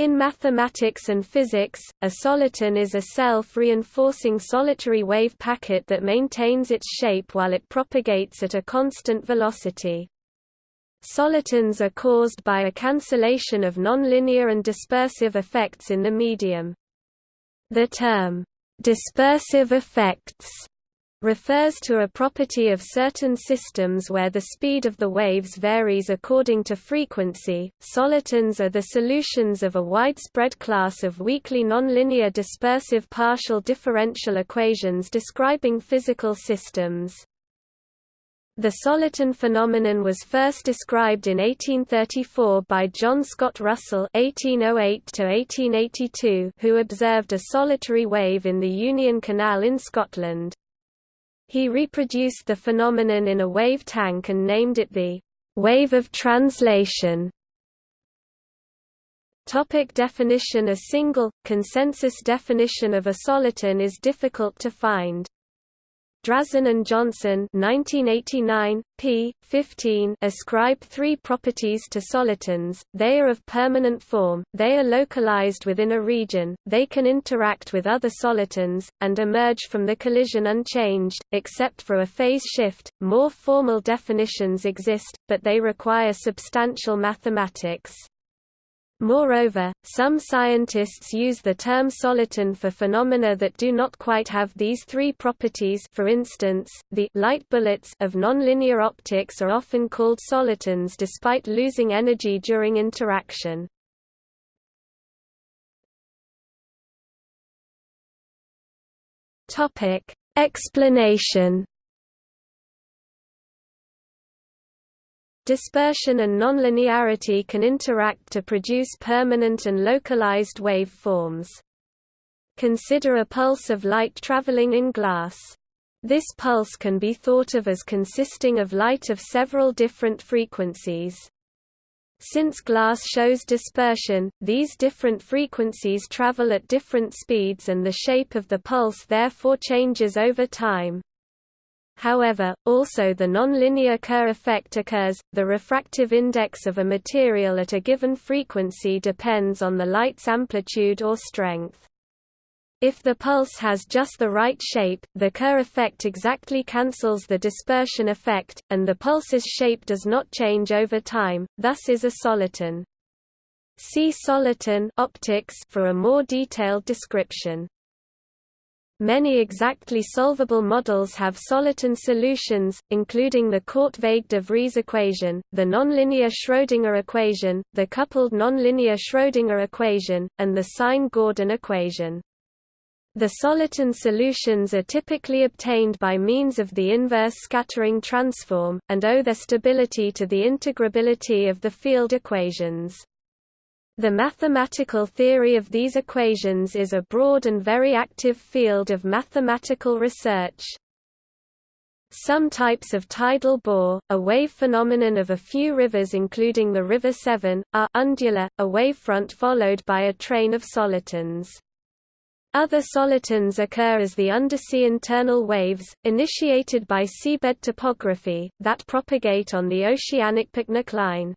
In mathematics and physics, a soliton is a self-reinforcing solitary wave packet that maintains its shape while it propagates at a constant velocity. Solitons are caused by a cancellation of nonlinear and dispersive effects in the medium. The term, dispersive effects refers to a property of certain systems where the speed of the waves varies according to frequency. Solitons are the solutions of a widespread class of weakly nonlinear dispersive partial differential equations describing physical systems. The soliton phenomenon was first described in 1834 by John Scott Russell (1808–1882), who observed a solitary wave in the Union Canal in Scotland. He reproduced the phenomenon in a wave tank and named it the wave of translation. Topic definition A single, consensus definition of a soliton is difficult to find. Drazin and Johnson 1989, p. 15 ascribe three properties to solitons, they are of permanent form, they are localized within a region, they can interact with other solitons, and emerge from the collision unchanged, except for a phase shift. More formal definitions exist, but they require substantial mathematics. Moreover, some scientists use the term soliton for phenomena that do not quite have these three properties for instance, the light bullets of nonlinear optics are often called solitons despite losing energy during interaction. Explanation Dispersion and nonlinearity can interact to produce permanent and localized waveforms. Consider a pulse of light traveling in glass. This pulse can be thought of as consisting of light of several different frequencies. Since glass shows dispersion, these different frequencies travel at different speeds and the shape of the pulse therefore changes over time. However, also the nonlinear Kerr effect occurs. The refractive index of a material at a given frequency depends on the light's amplitude or strength. If the pulse has just the right shape, the Kerr effect exactly cancels the dispersion effect, and the pulse's shape does not change over time, thus is a soliton. See soliton optics for a more detailed description. Many exactly solvable models have soliton solutions, including the Korteweg-de Vries equation, the nonlinear Schrödinger equation, the coupled nonlinear Schrödinger equation, and the Sine-Gordon equation. The soliton solutions are typically obtained by means of the inverse scattering transform, and owe their stability to the integrability of the field equations. The mathematical theory of these equations is a broad and very active field of mathematical research. Some types of tidal bore, a wave phenomenon of a few rivers including the River Severn, are undular, a wavefront followed by a train of solitons. Other solitons occur as the undersea internal waves, initiated by seabed topography, that propagate on the oceanic pycnocline.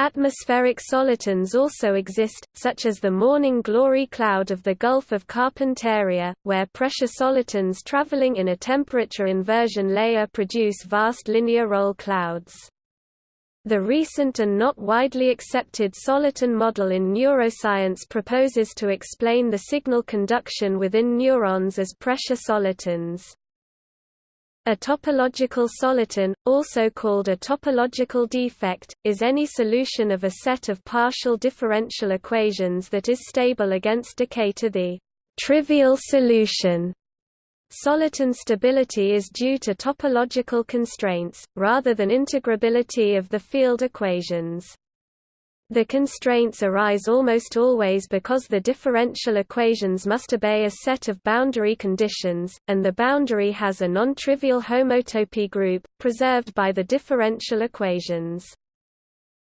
Atmospheric solitons also exist, such as the morning glory cloud of the Gulf of Carpentaria, where pressure solitons traveling in a temperature inversion layer produce vast linear roll clouds. The recent and not widely accepted soliton model in neuroscience proposes to explain the signal conduction within neurons as pressure solitons. A topological soliton, also called a topological defect, is any solution of a set of partial differential equations that is stable against decay to the trivial solution. Soliton stability is due to topological constraints, rather than integrability of the field equations. The constraints arise almost always because the differential equations must obey a set of boundary conditions, and the boundary has a non-trivial homotopy group, preserved by the differential equations.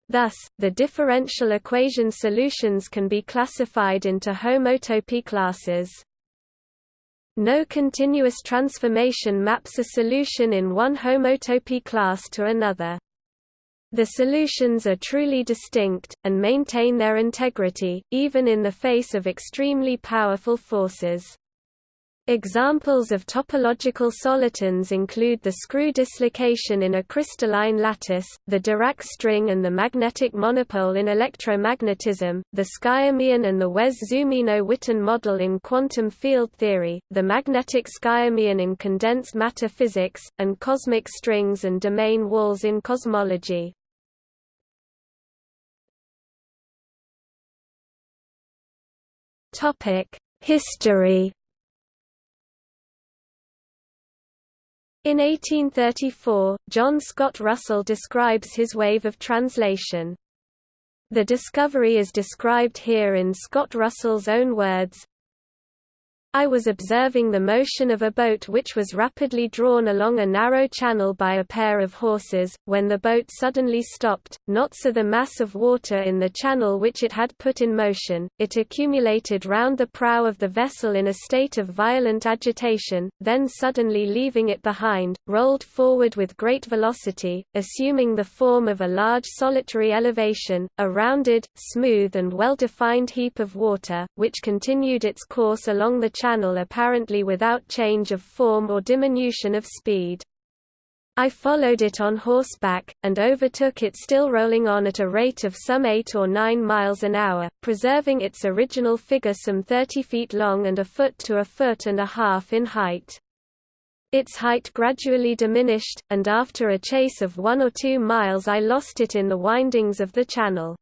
Thus, the differential equation solutions can be classified into homotopy classes. No continuous transformation maps a solution in one homotopy class to another. The solutions are truly distinct, and maintain their integrity, even in the face of extremely powerful forces. Examples of topological solitons include the screw dislocation in a crystalline lattice, the Dirac string and the magnetic monopole in electromagnetism, the skyrmion and the Wess-Zumino-Witten model in quantum field theory, the magnetic skyrmion in condensed matter physics, and cosmic strings and domain walls in cosmology. History In 1834, John Scott Russell describes his wave of translation. The discovery is described here in Scott Russell's own words, I was observing the motion of a boat which was rapidly drawn along a narrow channel by a pair of horses, when the boat suddenly stopped, not so the mass of water in the channel which it had put in motion, it accumulated round the prow of the vessel in a state of violent agitation, then suddenly leaving it behind, rolled forward with great velocity, assuming the form of a large solitary elevation, a rounded, smooth and well-defined heap of water, which continued its course along the channel channel apparently without change of form or diminution of speed. I followed it on horseback, and overtook it still rolling on at a rate of some 8 or 9 miles an hour, preserving its original figure some 30 feet long and a foot to a foot and a half in height. Its height gradually diminished, and after a chase of one or two miles I lost it in the windings of the channel.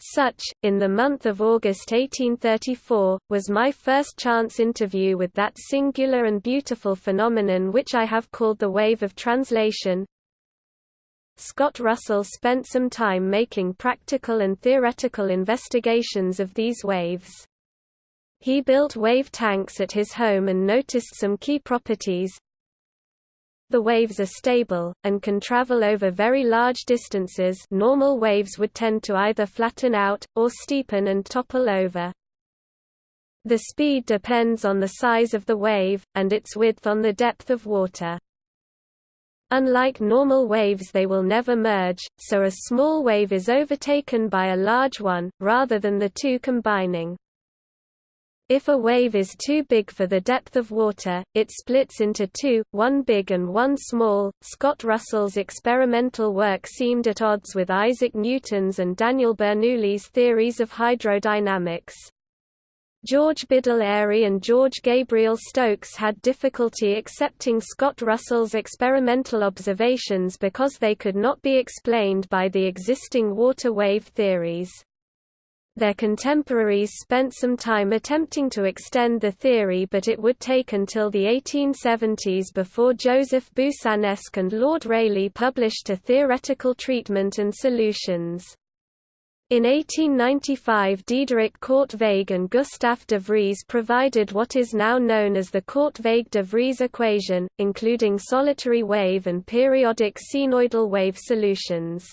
Such, in the month of August 1834, was my first chance interview with that singular and beautiful phenomenon which I have called the wave of translation. Scott Russell spent some time making practical and theoretical investigations of these waves. He built wave tanks at his home and noticed some key properties, the waves are stable, and can travel over very large distances normal waves would tend to either flatten out, or steepen and topple over. The speed depends on the size of the wave, and its width on the depth of water. Unlike normal waves they will never merge, so a small wave is overtaken by a large one, rather than the two combining. If a wave is too big for the depth of water, it splits into two, one big and one small. Scott Russell's experimental work seemed at odds with Isaac Newton's and Daniel Bernoulli's theories of hydrodynamics. George Biddell Airy and George Gabriel Stokes had difficulty accepting Scott Russell's experimental observations because they could not be explained by the existing water wave theories. Their contemporaries spent some time attempting to extend the theory but it would take until the 1870s before Joseph Boussinesq and Lord Rayleigh published a theoretical treatment and solutions. In 1895 Diederik Korteweg and Gustave de Vries provided what is now known as the Korteweg-de Vries equation, including solitary wave and periodic cnoidal wave solutions.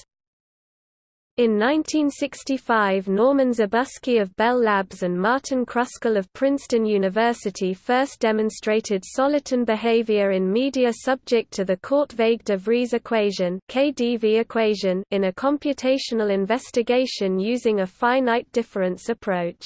In 1965 Norman Zabusky of Bell Labs and Martin Kruskal of Princeton University first demonstrated soliton behavior in media subject to the Korteweg-de Vries equation, KDV equation in a computational investigation using a finite difference approach.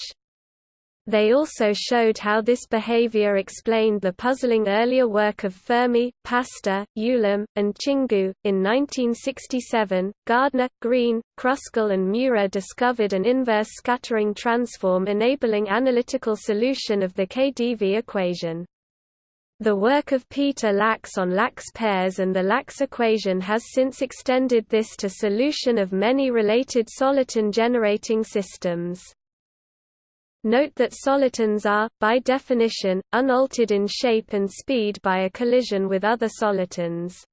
They also showed how this behavior explained the puzzling earlier work of Fermi, Pasta, Ulam, and Tsingou. In 1967, Gardner, Greene, Kruskal, and Miura discovered an inverse scattering transform enabling analytical solution of the KdV equation. The work of Peter Lax on Lax pairs and the Lax equation has since extended this to solution of many related soliton generating systems. Note that solitons are, by definition, unaltered in shape and speed by a collision with other solitons.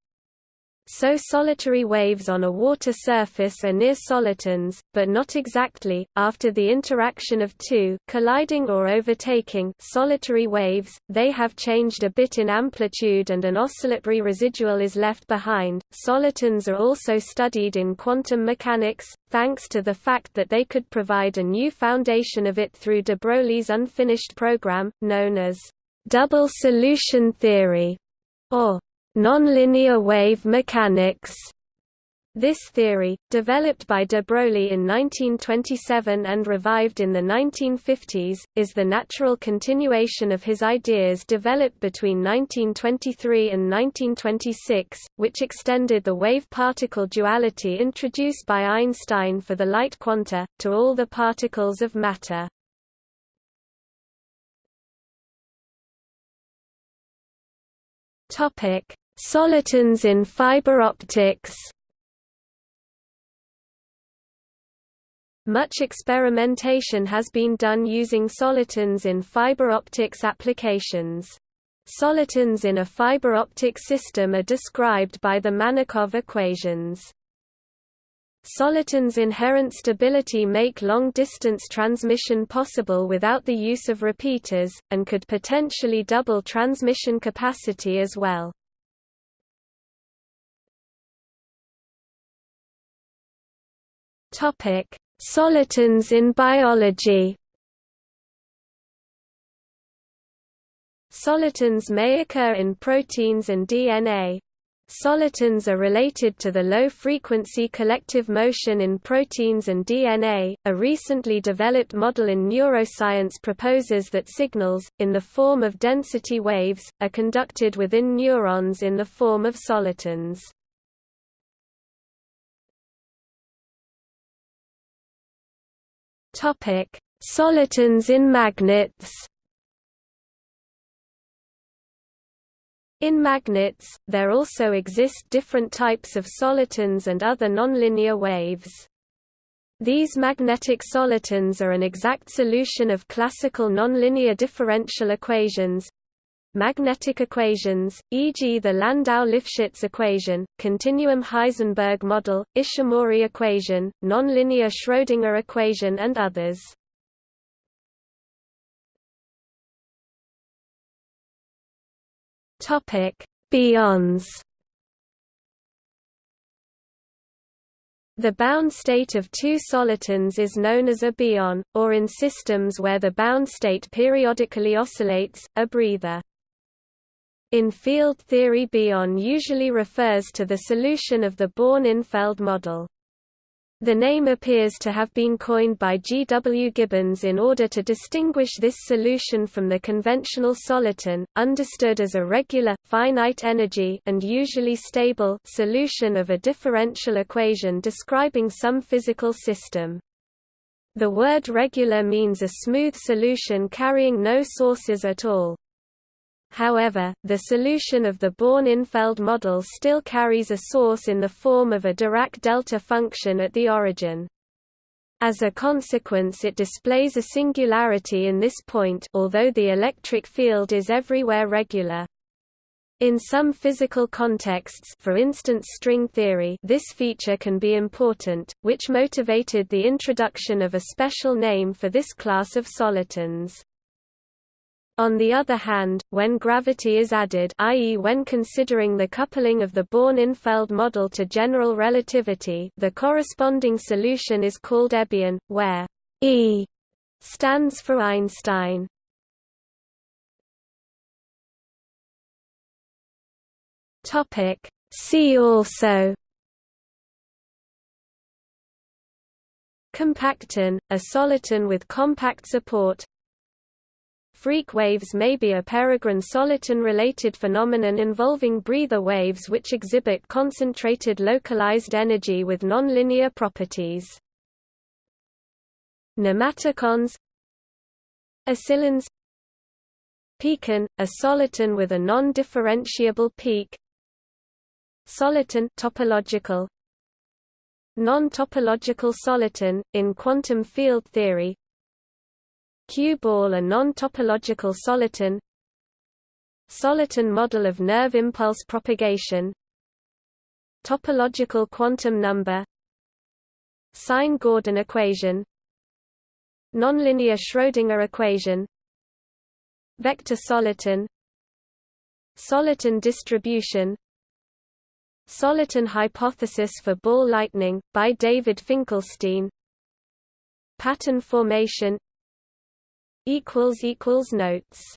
So solitary waves on a water surface are near solitons, but not exactly. After the interaction of two colliding or overtaking solitary waves, they have changed a bit in amplitude and an oscillatory residual is left behind. Solitons are also studied in quantum mechanics, thanks to the fact that they could provide a new foundation of it through de Broglie's unfinished program, known as double solution theory, or nonlinear wave mechanics. This theory, developed by de Broglie in 1927 and revived in the 1950s, is the natural continuation of his ideas developed between 1923 and 1926, which extended the wave-particle duality introduced by Einstein for the light quanta, to all the particles of matter. Solitons in fiber optics Much experimentation has been done using solitons in fiber optics applications. Solitons in a fiber optic system are described by the Manakov equations. Solitons' inherent stability make long-distance transmission possible without the use of repeaters, and could potentially double transmission capacity as well. Topic: Solitons in biology Solitons may occur in proteins and DNA. Solitons are related to the low-frequency collective motion in proteins and DNA. A recently developed model in neuroscience proposes that signals, in the form of density waves, are conducted within neurons in the form of solitons. Topic: Solitons in magnets. In magnets, there also exist different types of solitons and other nonlinear waves. These magnetic solitons are an exact solution of classical nonlinear differential equations, magnetic equations, e.g. the Landau-Lifshitz equation, continuum Heisenberg model, Ishimori equation, nonlinear Schrödinger equation and others. Topic: Bions. The bound state of two solitons is known as a bion, or in systems where the bound state periodically oscillates, a breather. In field theory bion usually refers to the solution of the Born-Infeld model. The name appears to have been coined by G. W. Gibbons in order to distinguish this solution from the conventional soliton, understood as a regular, finite energy and usually stable solution of a differential equation describing some physical system. The word regular means a smooth solution carrying no sources at all. However, the solution of the Born-Infeld model still carries a source in the form of a Dirac delta function at the origin. As a consequence it displays a singularity in this point although the electric field is everywhere regular. In some physical contexts for instance string theory this feature can be important, which motivated the introduction of a special name for this class of solitons. On the other hand, when gravity is added i.e. when considering the coupling of the Born-Infeld model to general relativity the corresponding solution is called EBIon, where E stands for Einstein. See also Compacton, a soliton with compact support Freak waves may be a peregrine soliton-related phenomenon involving breather waves which exhibit concentrated localized energy with nonlinear properties. Nematicons Oscillons Peakon, a soliton with a non-differentiable peak. Soliton topological. Non-topological soliton, in quantum field theory Q-ball a non-topological soliton Soliton model of nerve impulse propagation Topological quantum number Sine-Gordon equation Nonlinear Schrödinger equation Vector soliton Soliton distribution Soliton hypothesis for ball lightning, by David Finkelstein Pattern formation Notes